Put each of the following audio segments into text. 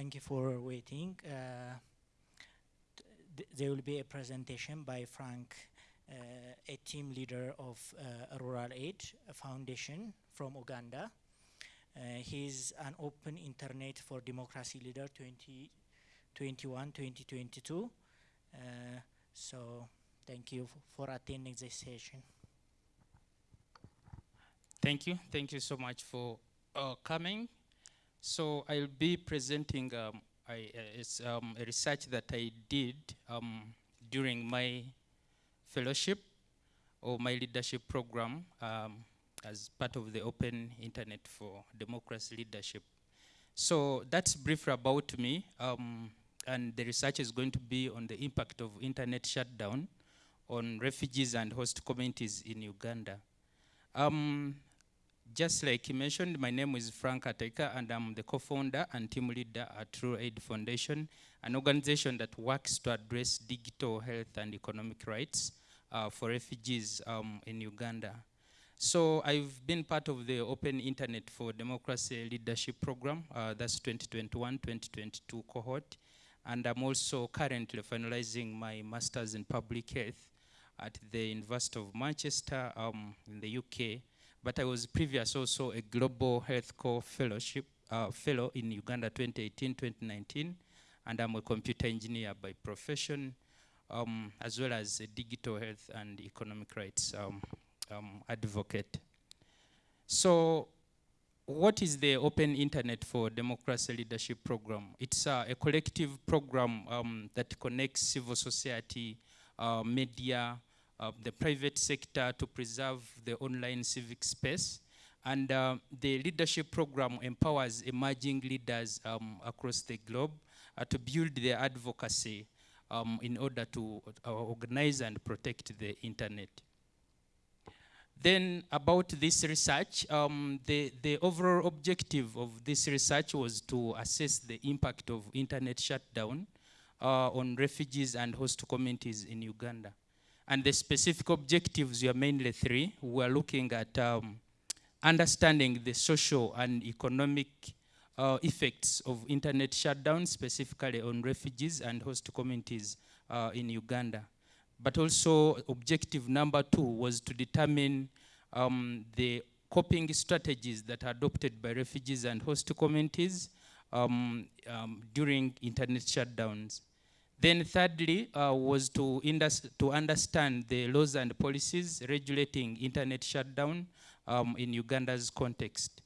thank you for waiting. Uh, th there will be a presentation by Frank, uh, a team leader of uh, Rural Aid Foundation from Uganda. Uh, he's an open internet for democracy leader 2021-2022. Uh, so thank you for attending this session. Thank you. Thank you so much for uh, coming. So I'll be presenting um, I, uh, it's, um, a research that I did um, during my fellowship or my leadership program um, as part of the Open Internet for Democracy Leadership. So that's brief about me, um, and the research is going to be on the impact of internet shutdown on refugees and host communities in Uganda. Um, just like he mentioned, my name is Frank Ateka, and I'm the co-founder and team leader at Rural Aid Foundation, an organization that works to address digital health and economic rights uh, for refugees um, in Uganda. So I've been part of the Open Internet for Democracy Leadership Program, uh, that's 2021-2022 cohort, and I'm also currently finalizing my Master's in Public Health at the University of Manchester um, in the UK, but I was previous also a Global Health Corps Fellowship uh, Fellow in Uganda 2018-2019, and I'm a computer engineer by profession, um, as well as a digital health and economic rights um, um, advocate. So what is the Open Internet for Democracy Leadership Program? It's uh, a collective program um, that connects civil society, uh, media, uh, the private sector to preserve the online civic space. And uh, the leadership program empowers emerging leaders um, across the globe uh, to build their advocacy um, in order to uh, organize and protect the internet. Then about this research, um, the, the overall objective of this research was to assess the impact of internet shutdown uh, on refugees and host communities in Uganda. And the specific objectives were mainly three. We are looking at um, understanding the social and economic uh, effects of internet shutdown, specifically on refugees and host communities uh, in Uganda but also objective number two was to determine um, the coping strategies that are adopted by refugees and host communities um, um, during internet shutdowns. Then thirdly uh, was to, to understand the laws and policies regulating internet shutdown um, in Uganda's context.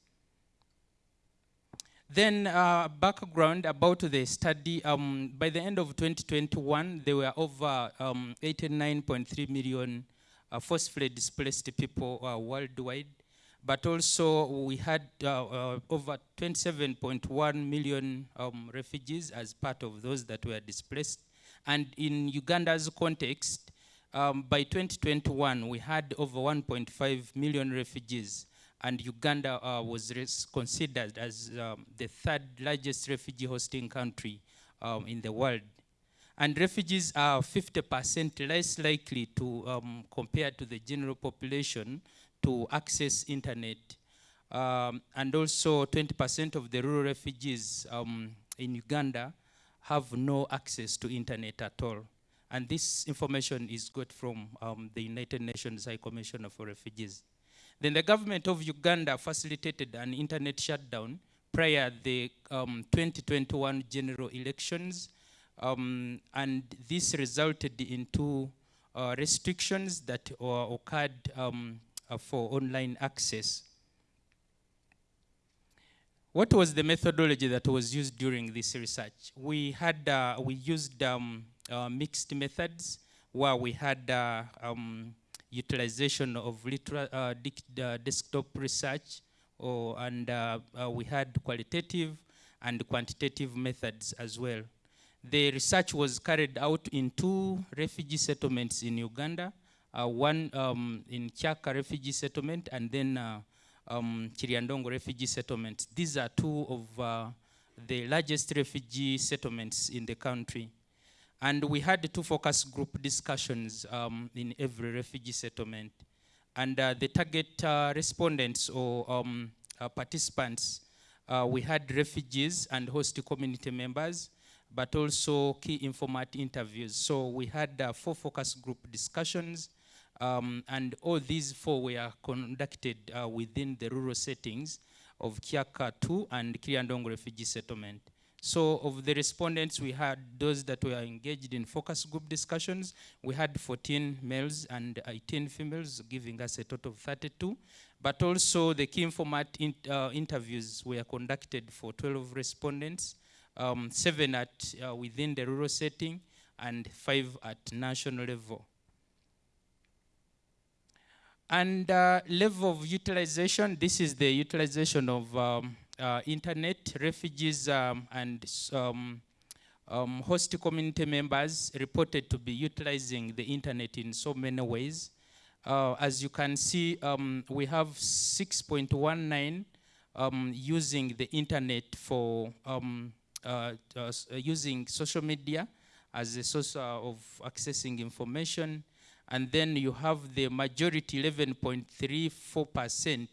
Then uh, background about the study, um, by the end of 2021, there were over 89.3 um, million uh, forcefully displaced people uh, worldwide, but also we had uh, uh over 27.1 million um, refugees as part of those that were displaced. And in Uganda's context, um, by 2021, we had over 1.5 million refugees and Uganda uh, was considered as um, the third largest refugee hosting country um, in the world. And refugees are 50% less likely to, um, compared to the general population, to access internet. Um, and also 20% of the rural refugees um, in Uganda have no access to internet at all. And this information is got from um, the United Nations High Commissioner for Refugees. Then the government of Uganda facilitated an internet shutdown prior the um, 2021 general elections. Um, and this resulted into uh, restrictions that uh, occurred um, for online access. What was the methodology that was used during this research? We had, uh, we used um, uh, mixed methods where we had uh, um, utilization of uh, uh, desktop research, or, and uh, uh, we had qualitative and quantitative methods as well. The research was carried out in two refugee settlements in Uganda, uh, one um, in Kyaka refugee settlement and then uh, um, Kiryandongo refugee settlement. These are two of the largest refugee settlements in the country. And we had two focus group discussions um, in every refugee settlement. And uh, the target uh, respondents or um, uh, participants uh, we had refugees and host community members, but also key informat interviews. So we had uh, four focus group discussions, um, and all these four were conducted uh, within the rural settings of Kyaka 2 and Kiryandongo Refugee Settlement. So of the respondents, we had those that were engaged in focus group discussions. We had 14 males and 18 females, giving us a total of 32. But also the key informat in, uh, interviews were conducted for 12 respondents, um, seven at uh, within the rural setting, and five at national level. And uh, level of utilization, this is the utilization of um, uh, internet, refugees um, and um, um, host community members reported to be utilizing the internet in so many ways. Uh, as you can see, um, we have 6.19 um, using the internet for um, uh, uh, using social media as a source uh, of accessing information. And then you have the majority 11.34%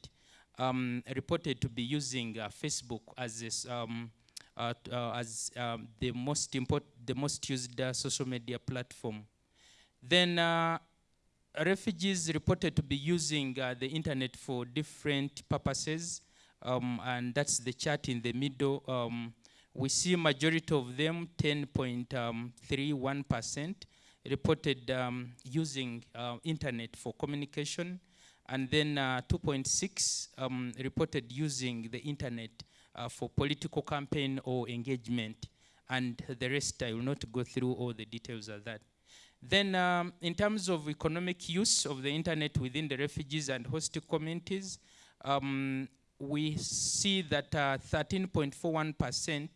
um, reported to be using uh, Facebook as this, um, uh, uh, as um, the most import, the most used uh, social media platform. Then uh, refugees reported to be using uh, the internet for different purposes, um, and that's the chart in the middle. Um, we see majority of them, 10.31%, reported um, using internet for communication, and then uh, 2.6 um, reported using the internet uh, for political campaign or engagement. And the rest, I will not go through all the details of that. Then um, in terms of economic use of the internet within the refugees and host communities, um, we see that 13.41%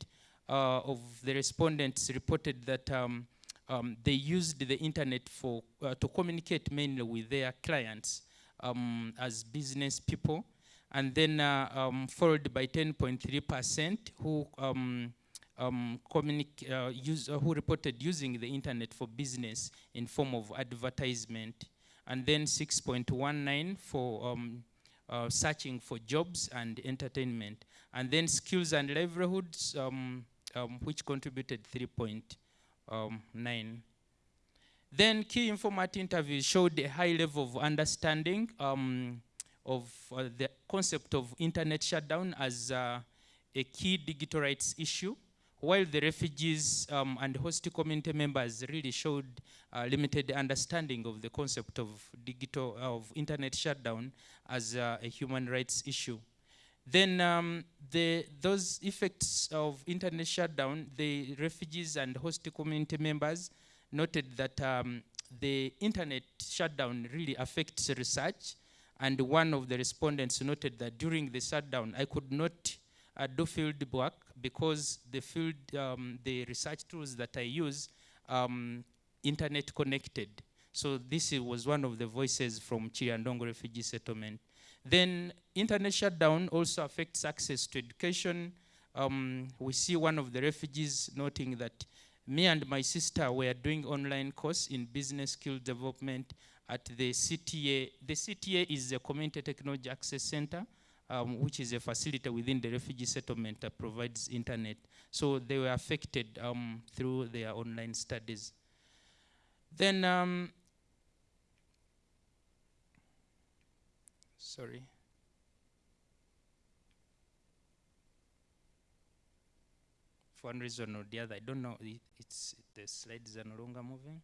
uh, uh, of the respondents reported that um, um, they used the internet for uh, to communicate mainly with their clients um, as business people, and then uh, um, followed by 10.3 percent who um, um, uh, uh, who reported using the internet for business in form of advertisement, and then 6.19 for um, uh, searching for jobs and entertainment, and then skills and livelihoods, which contributed 3.0 um, 9. Then key informant interviews showed a high level of understanding um, of uh, the concept of internet shutdown as uh, a key digital rights issue, while the refugees um, and host community members really showed uh, limited understanding of the concept of digital of internet shutdown as uh, a human rights issue. Then um, the, those effects of internet shutdown, the refugees and host community members noted that um, the internet shutdown really affects research. And one of the respondents noted that during the shutdown, I could not uh, do field work because the field, um, the research tools that I use, um, internet connected. So this was one of the voices from Kiryandongo Refugee Settlement. Then internet shutdown also affects access to education. Um, we see one of the refugees noting that me and my sister were doing online course in business skill development at the CTA. The CTA is the Community Technology Access Center, um, which is a facility within the refugee settlement that provides internet. So they were affected um, through their online studies. Then, um, sorry. For one reason or the other. I don't know. it's the slides are no longer moving.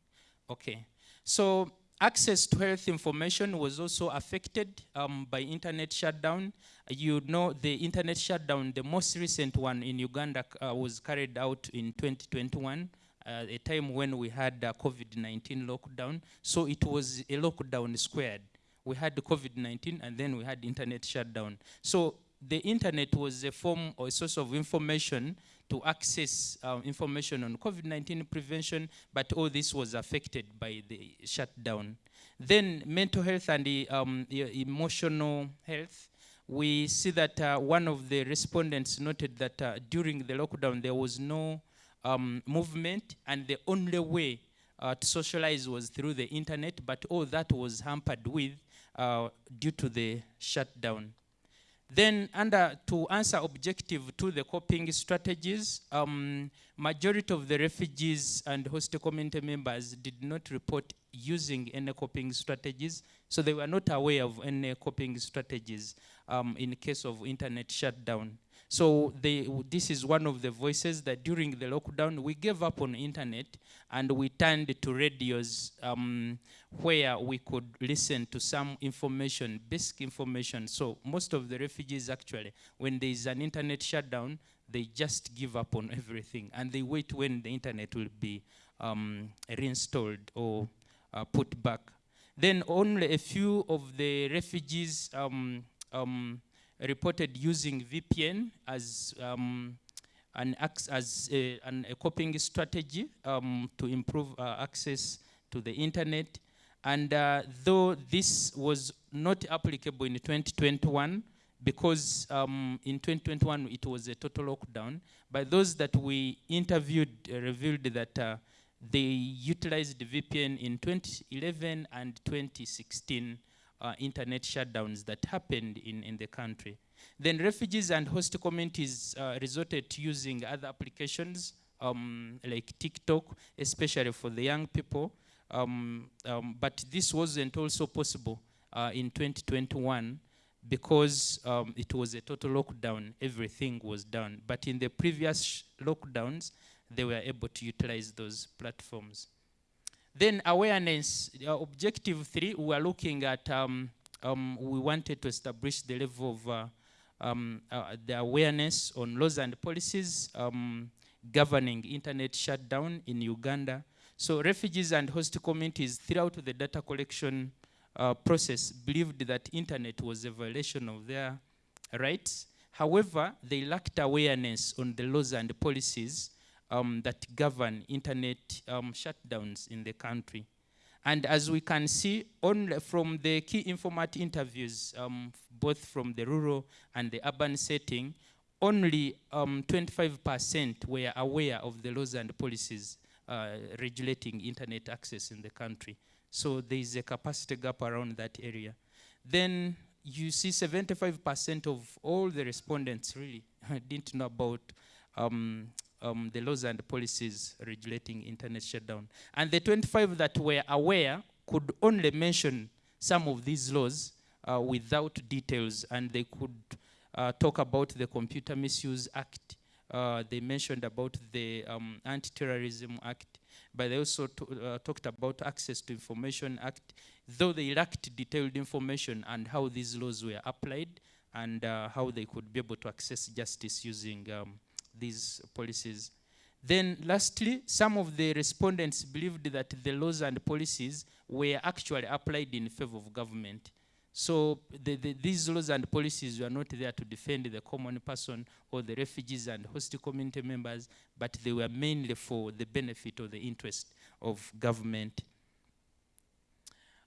Okay. So access to health information was also affected um, by internet shutdown. You know the internet shutdown, the most recent one in Uganda uh, was carried out in 2021, uh, a time when we had uh, COVID-19 lockdown. So it was a lockdown squared. We had the COVID-19 and then we had internet shutdown. So the internet was a form or a source of information to access um, information on COVID-19 prevention, but all this was affected by the shutdown. Then mental health and the, um, emotional health, we see that uh, one of the respondents noted that uh, during the lockdown there was no um, movement and the only way uh, to socialize was through the internet, but all that was hampered with uh, due to the shutdown. Then under to answer objective to the coping strategies, um, majority of the refugees and host community members did not report using any coping strategies. So they were not aware of any coping strategies um, in case of internet shutdown. So they, this is one of the voices that during the lockdown, we gave up on internet and we turned to radios um, where we could listen to some information, basic information. So most of the refugees actually, when there is an internet shutdown, they just give up on everything and they wait when the internet will be um, reinstalled or uh, put back. Then only a few of the refugees um, um, reported using VPN as um, an as a, an, a coping strategy um, to improve uh, access to the internet. And uh, though this was not applicable in 2021, because um, in 2021 it was a total lockdown, but those that we interviewed uh, revealed that uh, they utilized VPN in 2011 and 2016 uh, internet shutdowns that happened in, in the country. Then refugees and host communities uh, resorted to using other applications um, like TikTok, especially for the young people. Um, um, but this wasn't also possible uh, in 2021 because um, it was a total lockdown, everything was down. But in the previous lockdowns, they were able to utilize those platforms. Then awareness, uh, objective three, we are looking at, um, um, we wanted to establish the level of uh, um, uh, the awareness on laws and policies um, governing internet shutdown in Uganda. So refugees and host communities throughout the data collection uh, process believed that internet was a violation of their rights. However, they lacked awareness on the laws and policies um, that govern internet um, shutdowns in the country. And as we can see only from the key informant interviews, um, both from the rural and the urban setting, only 25% um, were aware of the laws and policies uh, regulating internet access in the country. So there is a capacity gap around that area. Then you see 75% of all the respondents really didn't know about um, um, the laws and policies regulating internet shutdown. And the 25 that were aware could only mention some of these laws uh, without details, and they could uh, talk about the Computer Misuse Act. Uh, they mentioned about the um, Anti-Terrorism Act, but they also uh, talked about Access to Information Act, though they lacked detailed information and how these laws were applied and uh, how they could be able to access justice using um, these policies. Then lastly, some of the respondents believed that the laws and policies were actually applied in favor of government. So the, the, these laws and policies were not there to defend the common person or the refugees and host community members, but they were mainly for the benefit or the interest of government.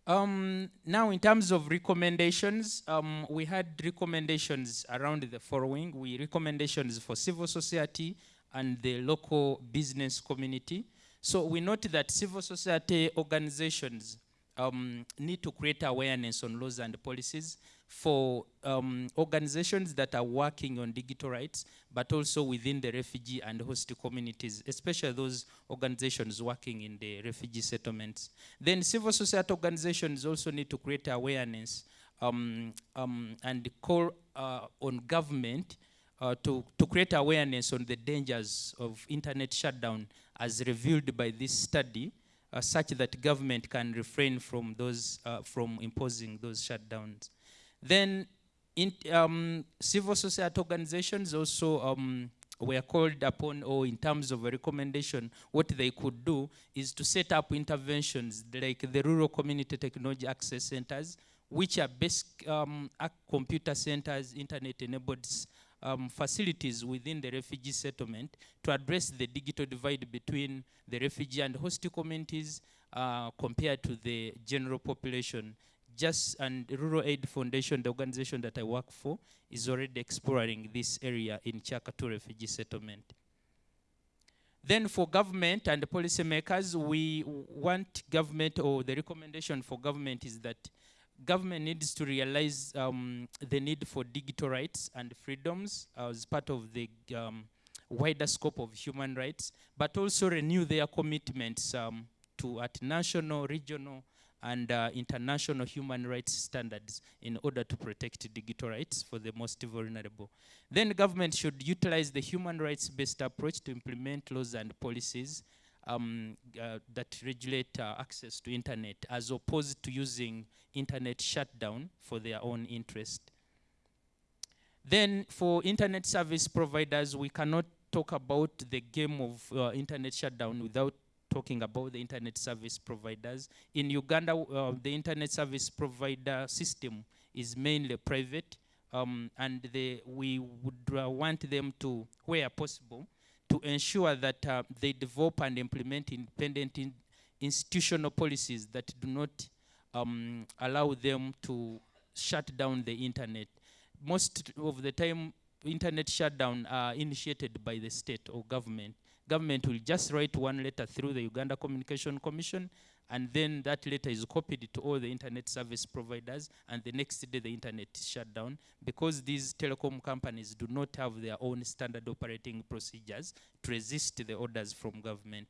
Um, now, in terms of recommendations, um, we had recommendations around the following. We recommendations for civil society and the local business community. So we note that civil society organizations um, need to create awareness on laws and policies for um, organizations that are working on digital rights, but also within the refugee and host communities, especially those organizations working in the refugee settlements. Then civil society organizations also need to create awareness um, um, and call uh, on government uh, to, to create awareness on the dangers of internet shutdown as revealed by this study, uh, such that government can refrain from those, uh, from imposing those shutdowns. Then in, um, civil society organizations also um, were called upon, or in terms of a recommendation, what they could do is to set up interventions like the Rural Community Technology Access Centers, which are basic um, computer centers, internet-enabled um, facilities within the refugee settlement to address the digital divide between the refugee and host communities uh, compared to the general population just and Rural Aid Foundation, the organization that I work for, is already exploring this area in Kyaka 2 refugee settlement. Then for government and policymakers, we want government, or the recommendation for government is that government needs to realize um, the need for digital rights and freedoms as part of the um, wider scope of human rights, but also renew their commitments um, to at national, regional, and uh, international human rights standards in order to protect digital rights for the most vulnerable. Then government should utilize the human rights-based approach to implement laws and policies um, uh, that regulate uh, access to internet as opposed to using internet shutdown for their own interest. Then for internet service providers, we cannot talk about the game of uh, internet shutdown without talking about the internet service providers. In Uganda, uh, the internet service provider system is mainly private, um, and they, we would uh, want them to, where possible, to ensure that uh, they develop and implement independent in institutional policies that do not um, allow them to shut down the internet. Most of the time, internet shutdown are initiated by the state or government. Government will just write one letter through the Uganda Communication Commission and then that letter is copied to all the internet service providers and the next day the internet is shut down because these telecom companies do not have their own standard operating procedures to resist the orders from government.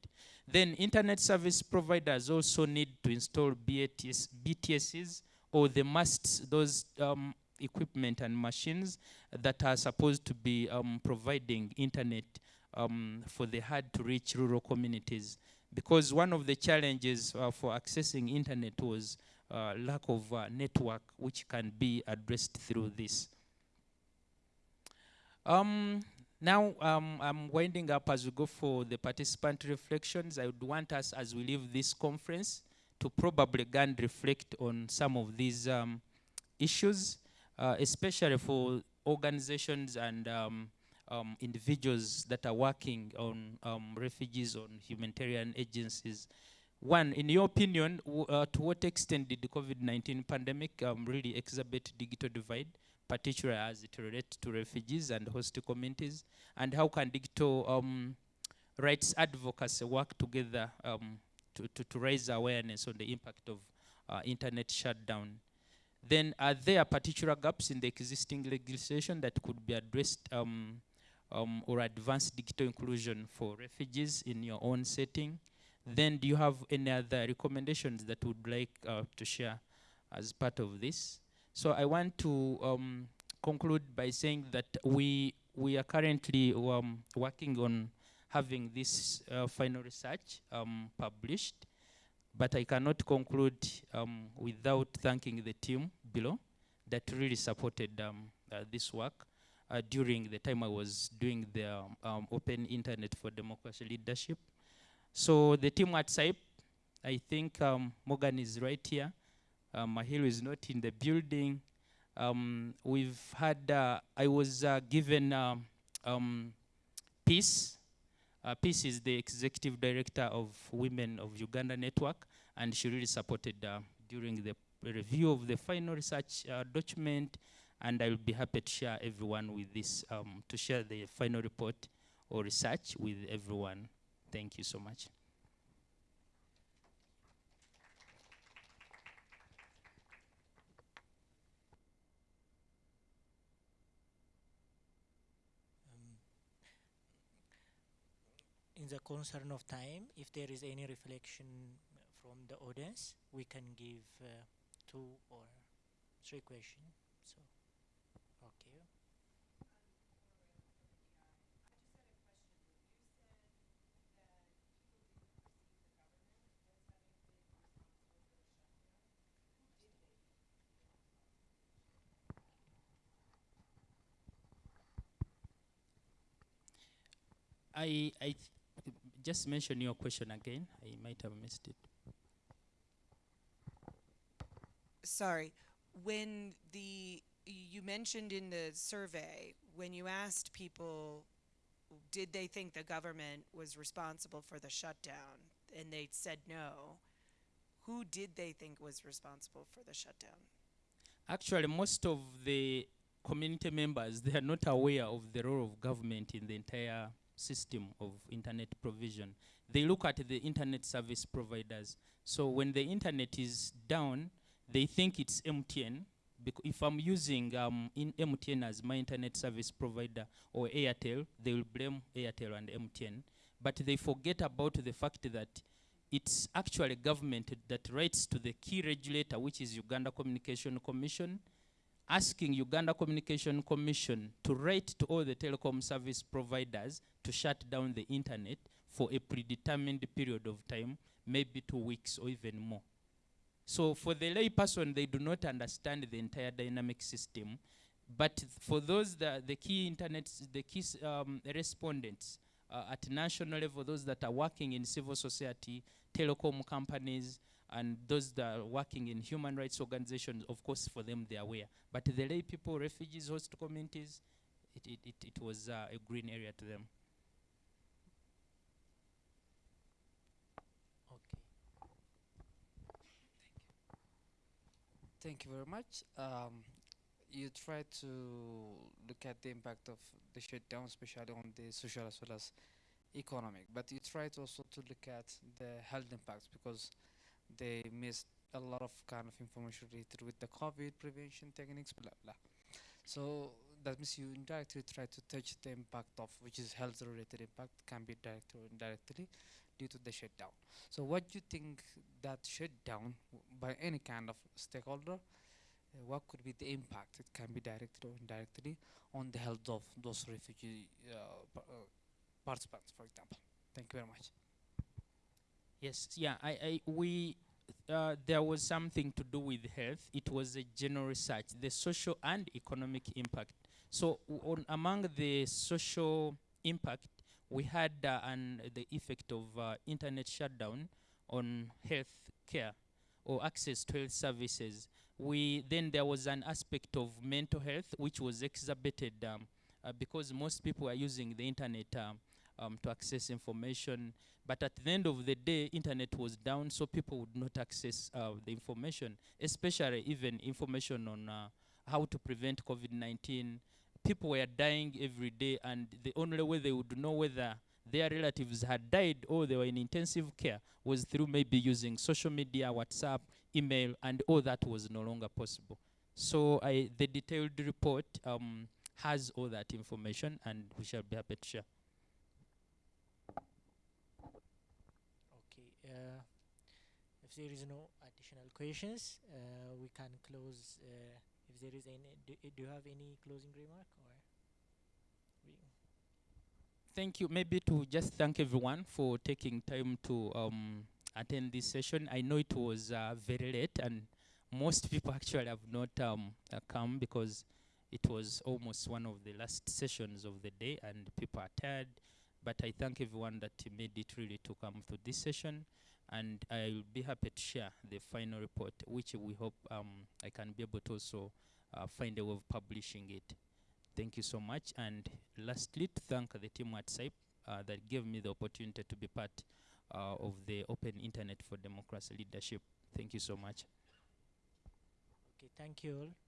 Then internet service providers also need to install BTS, BTSs or the masts, those um, equipment and machines that are supposed to be um, providing internet um, for the hard to reach rural communities because one of the challenges uh, for accessing internet was uh, lack of uh, network which can be addressed through this. Um, now um, I'm winding up as we go for the participant reflections. I would want us as we leave this conference to probably again reflect on some of these um, issues, uh, especially for organizations and um, individuals that are working on um, refugees, on humanitarian agencies. One, in your opinion, uh, to what extent did the COVID-19 pandemic um, really exacerbate digital divide, particularly as it relates to refugees and host communities? And how can digital um, rights advocacy work together um, to, to, to, raise awareness on the impact of uh, internet shutdown? Then are there particular gaps in the existing legislation that could be addressed um, um, or advanced digital inclusion for refugees in your own setting? Then do you have any other recommendations that would like uh, to share as part of this? So I want to um, conclude by saying that we, we are currently um, working on having this uh, final research um, published, but I cannot conclude um, without thanking the team below that really supported um, uh, this work uh, during the time I was doing the um, um, Open Internet for Democracy Leadership. So the team at CIPE, I think um, Morgan is right here. Um, is not in the building. Um, we've had, uh, I was uh, given um, um, Peace. Uh, Peace is the executive director of Women of Uganda Network, and she really supported uh, during the review of the final research uh, document, and I will be happy to share everyone with this, um, to share the final report or research with everyone. Thank you so much. Um, in the concern of time, if there is any reflection from the audience, we can give uh, two or three questions. I, I just mention your question again. I might have missed it. Sorry. When the, you mentioned in the survey, when you asked people, did they think the government was responsible for the shutdown, and they said no, who did they think was responsible for the shutdown? Actually, most of the community members, they are not aware of the role of government in the entire system of internet provision. They look at the internet service providers. So when the internet is down, they think it's MTN. If I'm using um, in MTN as my internet service provider or Airtel, they will blame Airtel and MTN. But they forget about the fact that it's actually government that writes to the key regulator, which is Uganda Communication Commission, asking Uganda Communication Commission to write to all the telecom service providers to shut down the internet for a predetermined period of time, maybe two weeks or even more. So for the layperson, they do not understand the entire dynamic system. But for those that the key internet, the key um, respondents uh, at national level, those that are working in civil society, telecom companies, and those that are working in human rights organizations, of course, for them they are aware. But the lay people, refugees, host communities, it, it, it, it was uh, a green area to them. Okay. Thank you very much. Um, you try to look at the impact of the shutdown, especially on the social as well as economic. But you try to also to look at the health impacts because they missed a lot of kind of information related with the COVID prevention techniques, blah blah. So that means you indirectly try to touch the impact of which is health related impact can be direct or indirectly due to the shutdown. So what do you think that shutdown by any kind of stakeholder, uh, what could be the impact? It can be directly or indirectly on the health of those refugee uh, uh, participants, for example. Thank you very much. Yes, yeah, I, I we uh, there was something to do with health. It was a general research, the social and economic impact. So on among the social impact, we had uh, an the effect of uh, internet shutdown on health care or access to health services. We then there was an aspect of mental health which was exacerbated um, uh, because most people are using the internet um, um, to access information. But at the end of the day internet was down so people would not access uh, the information especially even information on uh, how to prevent covid-19 people were dying every day and the only way they would know whether their relatives had died or they were in intensive care was through maybe using social media whatsapp email and all that was no longer possible. So I, the detailed report um, has all that information and we shall be happy to share Okay. Uh, there is no additional questions, uh, we can close. Uh, if there is any, do, do you have any closing remark or? Thank you. Maybe to just thank everyone for taking time to um, attend this session. I know it was uh, very late, and most people actually have not um, uh, come because it was almost one of the last sessions of the day, and people are tired. But I thank everyone that made it really to come to this session, and I'll be happy to share the final report, which we hope um, I can be able to also uh, find a way of publishing it. Thank you so much. And lastly, to thank the team at CIPE uh, that gave me the opportunity to be part uh, of the Open Internet for Democracy Leadership. Thank you so much. Okay. Thank you all.